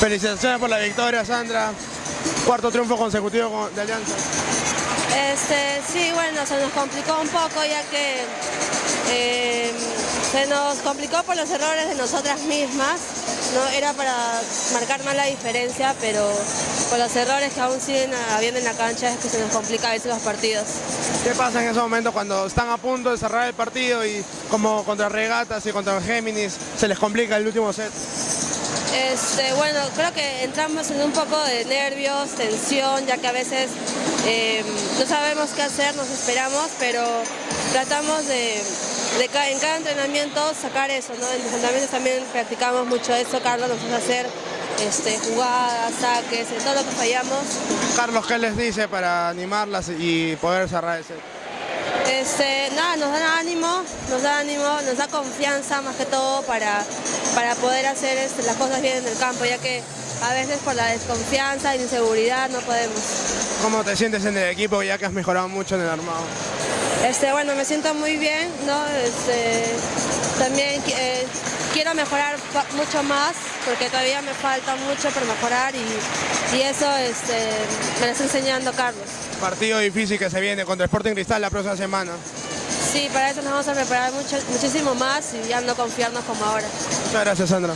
Felicitaciones por la victoria, Sandra. Cuarto triunfo consecutivo con- de Alianza. Este, sí, bueno, se nos complicó un poco ya que eh, se nos complicó por los errores de nosotras mismas. No era para marcar más la diferencia, pero por los errores que aún siguen habiendo en la cancha es que se nos complica a veces los partidos. ¿Qué pasa en ese momento cuando están a punto de cerrar el partido y como contra Regatas y contra Géminis se les complica el último set? Este, bueno, creo que entramos en un poco de nervios, tensión, ya que a veces eh, no sabemos qué hacer, nos esperamos, pero tratamos de, de ca- en cada entrenamiento sacar eso, ¿no? En los entrenamientos también practicamos mucho eso, Carlos nos hace hacer este, jugadas, saques, todo lo que fallamos. Carlos, ¿qué les dice para animarlas y poder cerrar el set? Este, nos da ánimo, nos da ánimo, nos da confianza más que todo para, para poder hacer este, las cosas bien en el campo, ya que a veces por la desconfianza e inseguridad no podemos. ¿Cómo te sientes en el equipo ya que has mejorado mucho en el armado? Este, bueno, me siento muy bien, ¿no? Este, también eh, quiero mejorar mucho más, porque todavía me falta mucho por mejorar y, y eso este, me lo está enseñando Carlos. Partido difícil que se viene contra Sporting Cristal la próxima semana. Sí, para eso nos vamos a preparar mucho, muchísimo más y ya no confiarnos como ahora. Muchas gracias, Sandra.